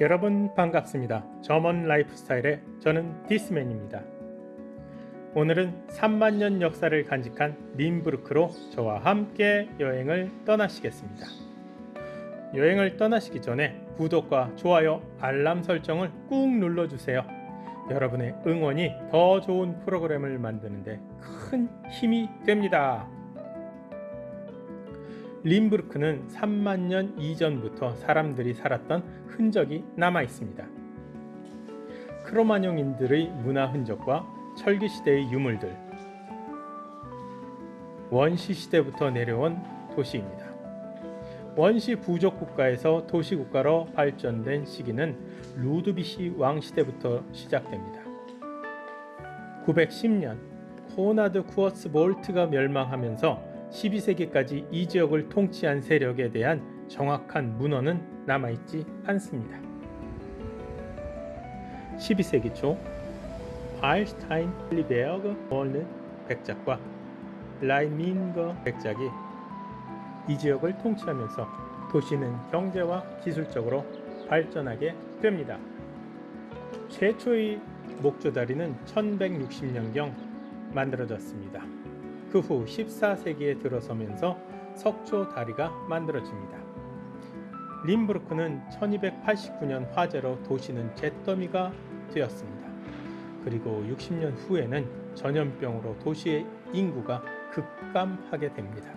여러분 반갑습니다. 점원 라이프스타일의 저는 디스맨입니다. 오늘은 3만 년 역사를 간직한 림부르크로 저와 함께 여행을 떠나시겠습니다. 여행을 떠나시기 전에 구독과 좋아요, 알람 설정을 꾹 눌러주세요. 여러분의 응원이 더 좋은 프로그램을 만드는데 큰 힘이 됩니다. 림부르크는 3만 년 이전부터 사람들이 살았던 흔적이 남아 있습니다. 크로마뇽인들의 문화 흔적과 철기 시대의 유물들, 원시 시대부터 내려온 도시입니다. 원시 부족 국가에서 도시 국가로 발전된 시기는 루드비시 왕 시대부터 시작됩니다. 910년 코나드 쿠어스 볼트가 멸망하면서 12세기까지 이 지역을 통치한 세력에 대한 정확한 문헌은 남아있지 않습니다. 12세기 초 바일스타인 리베어그 월른 백작과 라이민거 백작이 이 지역을 통치하면서 도시는 경제와 기술적으로 발전하게 됩니다. 최초의 목조다리는 1160년경 만들어졌습니다. 그 후 14세기에 들어서면서 석조 다리가 만들어집니다. 림부르크는 1289년 화재로 도시는 잿더미가 되었습니다. 그리고 60년 후에는 전염병으로 도시의 인구가 급감하게 됩니다.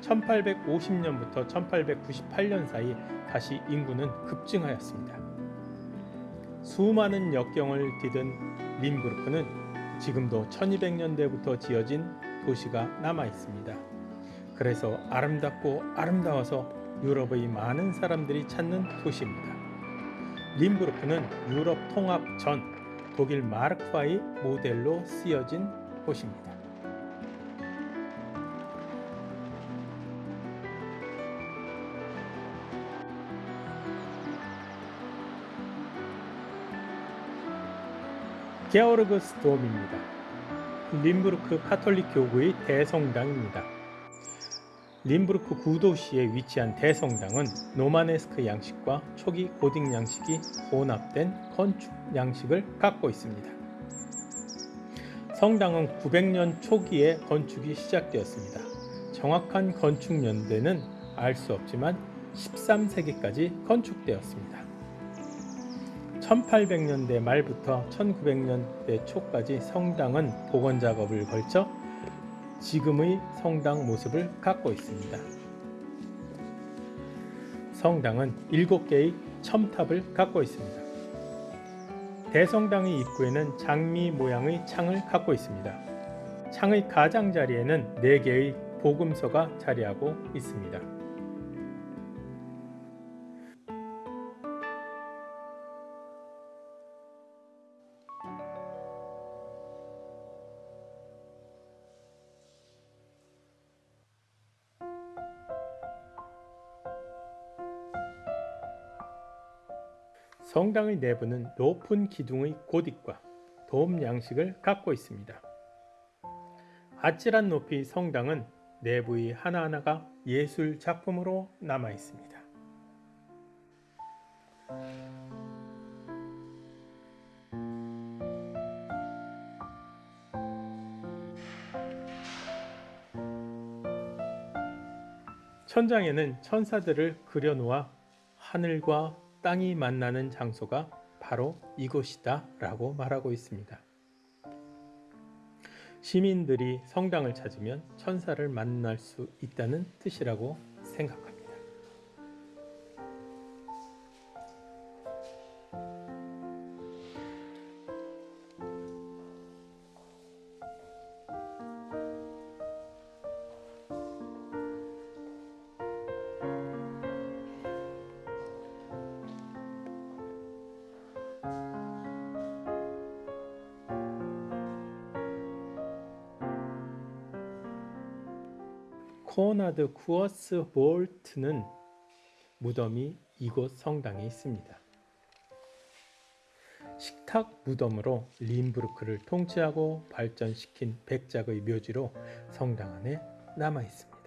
1850년부터 1898년 사이 다시 인구는 급증하였습니다. 수많은 역경을 디든 림부르크는 지금도 1200년대부터 지어진 도시가 남아 있습니다. 그래서 아름답고 아름다워서 유럽의 많은 사람들이 찾는 도시입니다. 림부르크는 유럽 통합 전 독일 마르크와의 모델로 쓰여진 곳입니다. 게오르그스 돔입니다. 림부르크 카톨릭 교구의 대성당입니다. 림부르크 구도시에 위치한 대성당은 로마네스크 양식과 초기 고딕 양식이 혼합된 건축 양식을 갖고 있습니다. 성당은 900년 초기에 건축이 시작되었습니다. 정확한 건축 연대는 알 수 없지만 13세기까지 건축되었습니다. 1800년대 말부터 1900년대 초까지 성당은 복원 작업을 걸쳐 지금의 성당 모습을 갖고 있습니다. 성당은 7개의 첨탑을 갖고 있습니다. 대성당의 입구에는 장미 모양의 창을 갖고 있습니다. 창의 가장자리에는 4개의 복음서가 자리하고 있습니다. 성당의 내부는 높은 기둥의 고딕과 돔 양식을 갖고 있습니다. 아찔한 높이 성당은 내부의 하나하나가 예술 작품으로 남아 있습니다. 천장에는 천사들을 그려놓아 하늘과 땅이 만나는 장소가 바로 이곳이다 라고 말하고 있습니다. 시민들이 성당을 찾으면 천사를 만날 수 있다는 뜻이라고 생각합니다. 코나드 쿠어스 볼트는 무덤이 이곳 성당에 있습니다. 식탁 무덤으로 림부르크를 통치하고 발전시킨 백작의 묘지로 성당 안에 남아 있습니다.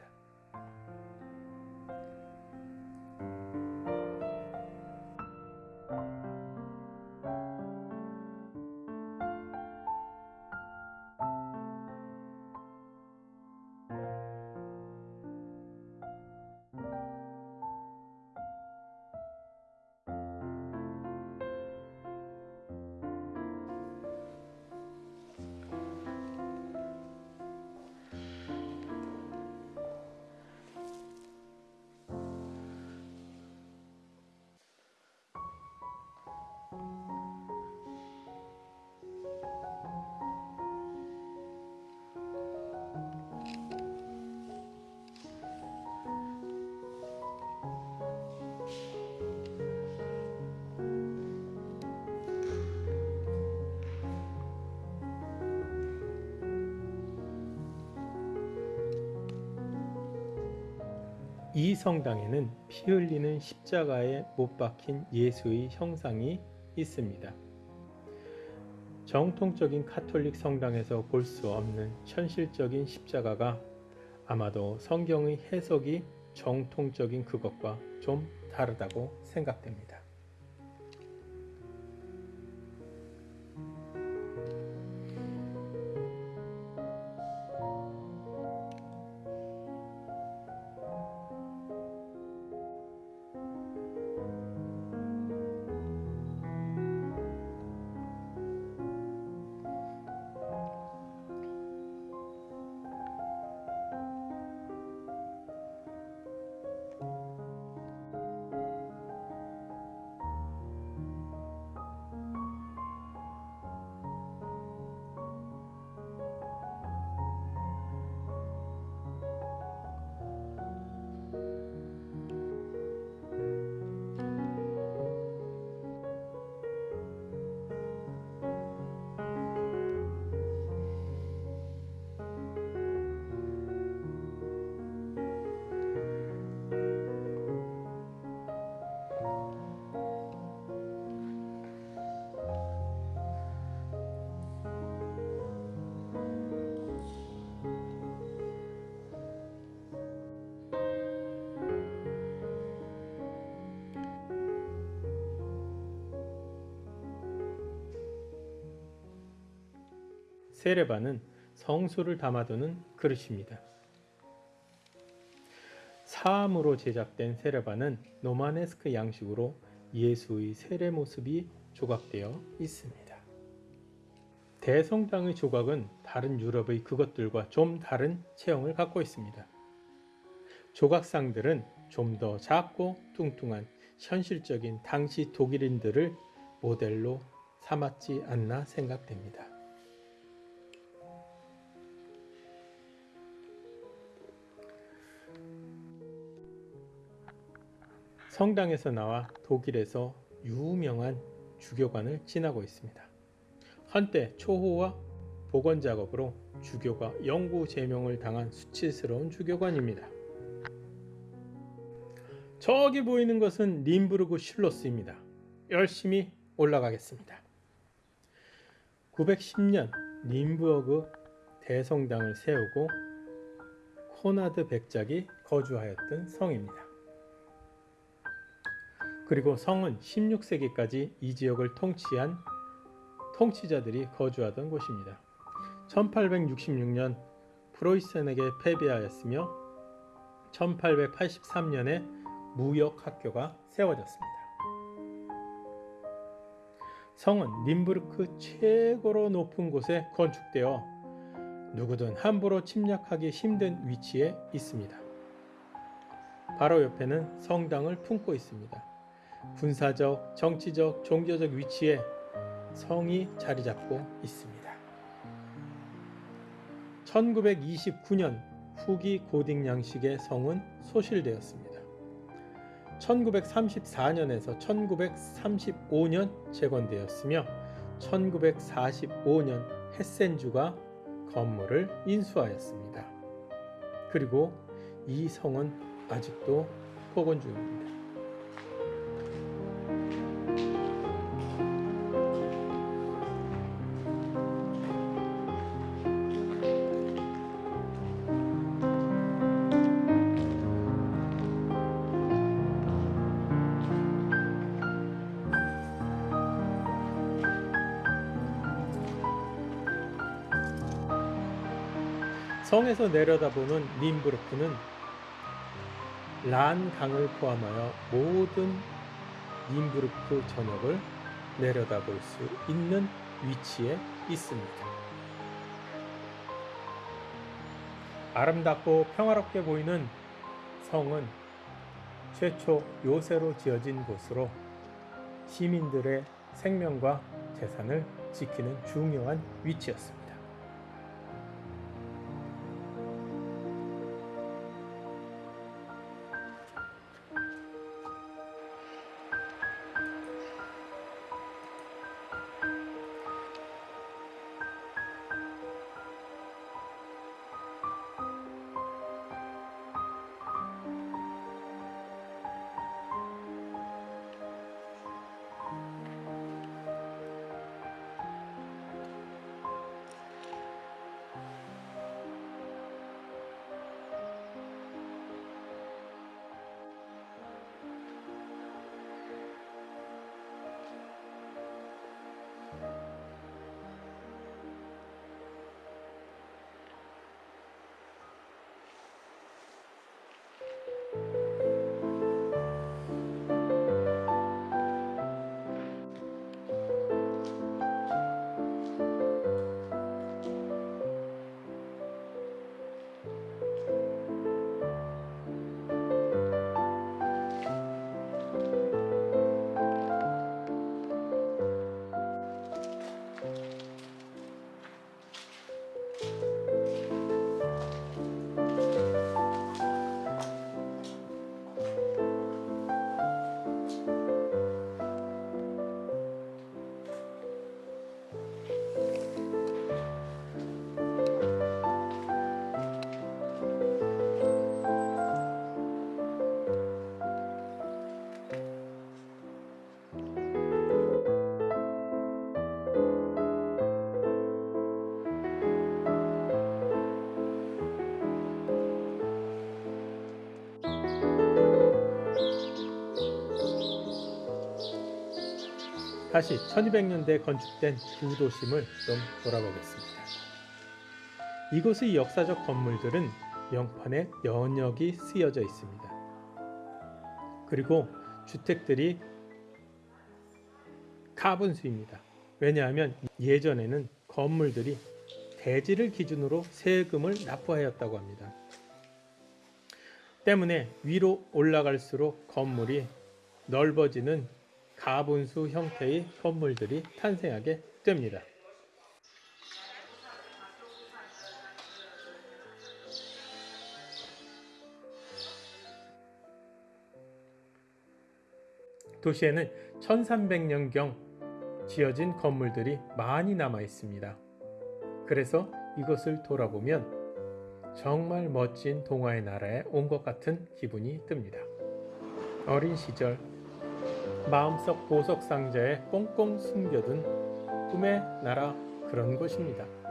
이 성당에는 피 흘리는 십자가에 못 박힌 예수의 형상이 있습니다. 정통적인 카톨릭 성당에서 볼 수 없는 현실적인 십자가가 아마도 성경의 해석이 정통적인 그것과 좀 다르다고 생각됩니다. 세레바는 성수를 담아두는 그릇입니다. 사암으로 제작된 세레바는 노마네스크 양식으로 예수의 세례 모습이 조각되어 있습니다. 대성당의 조각은 다른 유럽의 그것들과 좀 다른 체형을 갖고 있습니다. 조각상들은 좀 더 작고 뚱뚱한 현실적인 당시 독일인들을 모델로 삼았지 않나 생각됩니다. 성당에서 나와 독일에서 유명한 주교관을 지나고 있습니다. 한때 초호화 복원 작업으로 주교가 영구 제명을 당한 수치스러운 주교관입니다. 저기 보이는 것은 림부르그 슐로스입니다. 열심히 올라가겠습니다. 910년 림부어그 대성당을 세우고 코나드 백작이 거주하였던 성입니다. 그리고 성은 16세기까지 이 지역을 통치한 통치자들이 거주하던 곳입니다. 1866년 프로이센에게 패배하였으며 1883년에 무역 학교가 세워졌습니다. 성은 님부르크 최고로 높은 곳에 건축되어 누구든 함부로 침략하기 힘든 위치에 있습니다. 바로 옆에는 성당을 품고 있습니다. 군사적, 정치적, 종교적 위치에 성이 자리 잡고 있습니다. 1929년 후기 고딕 양식의 성은 소실되었습니다. 1934년에서 1935년 재건되었으며 1945년 헤센주가 건물을 인수하였습니다. 그리고 이 성은 아직도 복원 중입니다. 성에서 내려다보는 림부르크는 란 강을 포함하여 모든 림부르크 전역을 내려다볼 수 있는 위치에 있습니다. 아름답고 평화롭게 보이는 성은 최초 요새로 지어진 곳으로 시민들의 생명과 재산을 지키는 중요한 위치였습니다. 다시 1200년대 건축된 두 도심을 좀 돌아보겠습니다. 이곳의 역사적 건물들은 명판에 연역이 쓰여져 있습니다. 그리고 주택들이 가분수입니다. 왜냐하면 예전에는 건물들이 대지를 기준으로 세금을 납부하였다고 합니다. 때문에 위로 올라갈수록 건물이 넓어지는 가분수 형태의 건물들이 탄생하게 됩니다. 도시에는 1300년경 지어진 건물들이 많이 남아 있습니다. 그래서 이것을 돌아보면 정말 멋진 동화의 나라에 온 것 같은 기분이 듭니다. 어린 시절 마음속 보석 상자에 꽁꽁 숨겨둔 꿈의 나라 그런 곳입니다.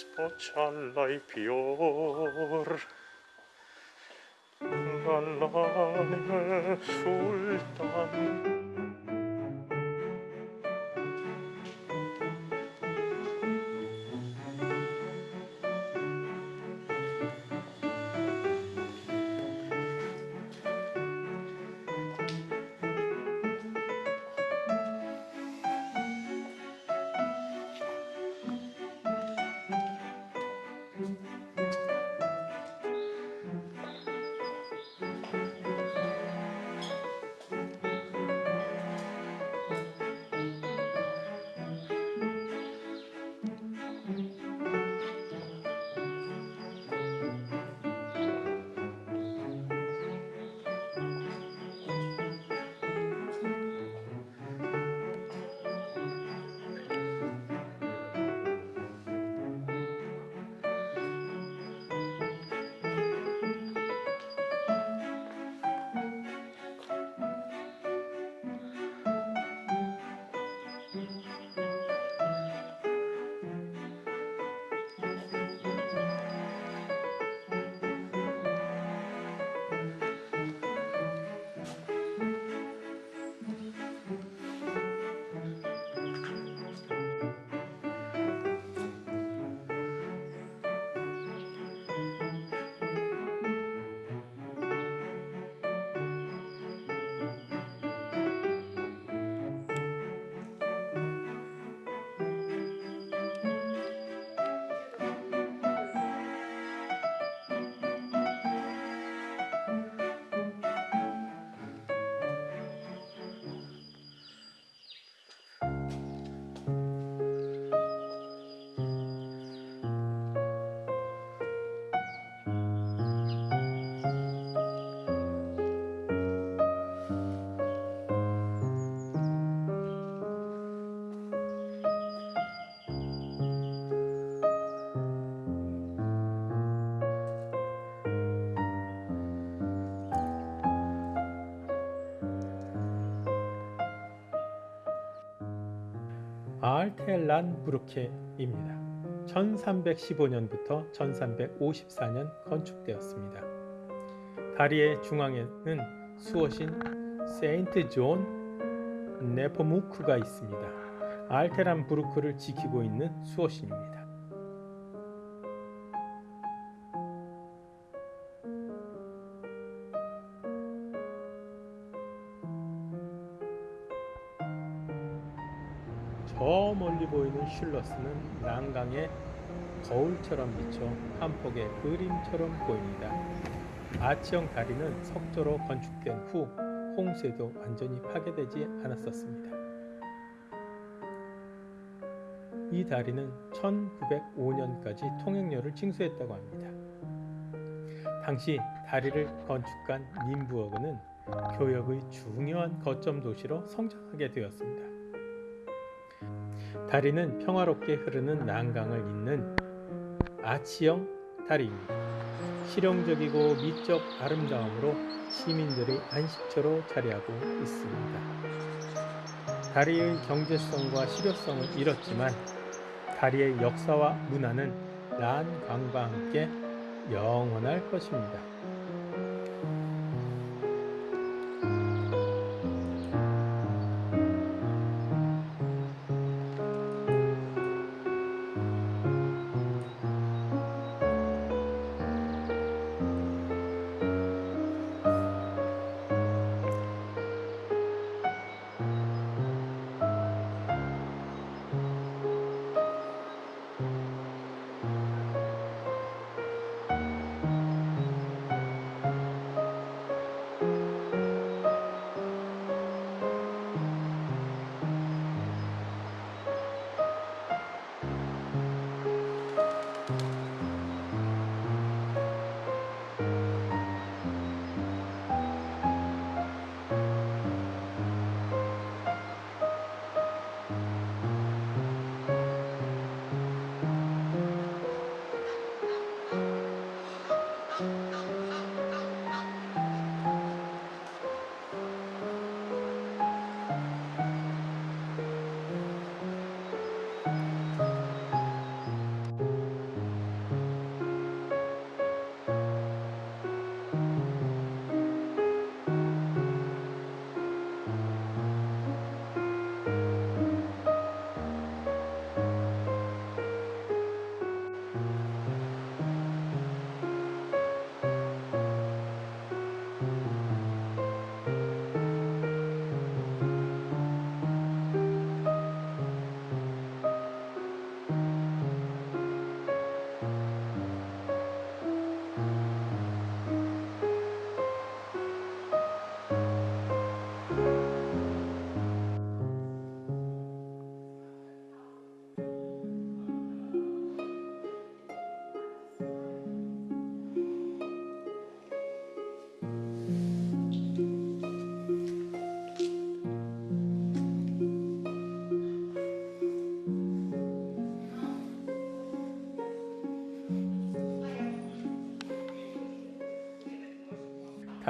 specialai pior. Dall'anime sultan 아알텔란 부르케입니다. 1315년부터 1354년 건축되었습니다. 다리의 중앙에는 수호신 세인트 존 네포무크가 있습니다. 알테란 부르크를 지키고 있는 수호신입니다. 저 멀리 보이는 슐러스는 난강의 거울처럼 비쳐 한 폭의 그림처럼 보입니다. 아치형 다리는 석조로 건축된 후 홍수에도 완전히 파괴되지 않았었습니다. 이 다리는 1905년까지 통행료를 징수했다고 합니다. 당시 다리를 건축한 님부어그는 교역의 중요한 거점 도시로 성장하게 되었습니다. 다리는 평화롭게 흐르는 난강을 잇는 아치형 다리입니다. 실용적이고 미적 아름다움으로 시민들의 안식처로 자리하고 있습니다. 다리의 경제성과 실효성을 잃었지만 다리의 역사와 문화는 난강과 함께 영원할 것입니다.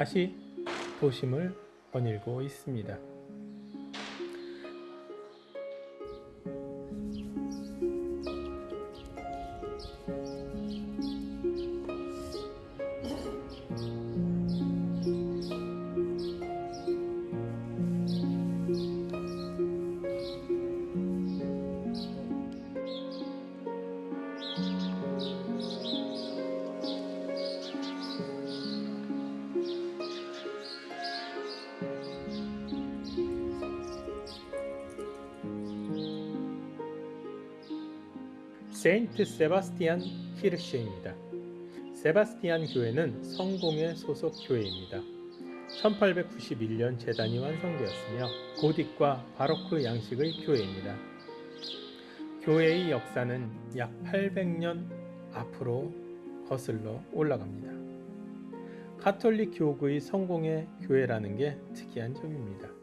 다시 도심을 거닐고 있습니다. 세인트 세바스티안 키르셰입니다. 세바스티안 교회는 성공의 소속 교회입니다. 1891년 재단이 완성되었으며 고딕과 바로크 양식의 교회입니다. 교회의 역사는 약 800년 앞으로 거슬러 올라갑니다. 가톨릭 교구의 성공의 교회라는 게 특이한 점입니다.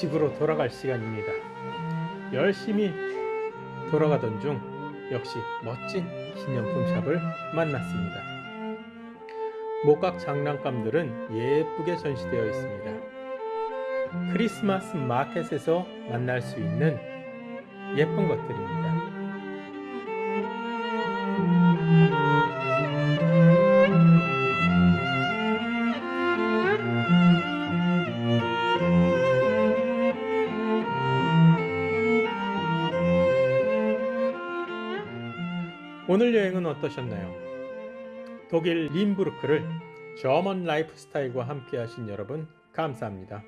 집으로 돌아갈 시간입니다. 열심히 돌아가던 중 역시 멋진 기념품 샵을 만났습니다. 목각 장난감들은 예쁘게 전시되어 있습니다. 크리스마스 마켓에서 만날 수 있는 예쁜 것들입니다. 오늘 여행은 어떠셨나요? 독일 림부르크를 German lifestyle과 함께 하신 여러분 감사합니다.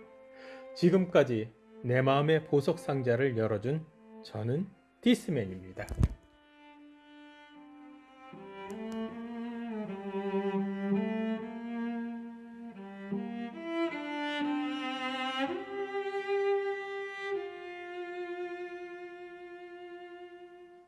지금까지 내 마음의 보석 상자를 열어준 저는 디스맨입니다.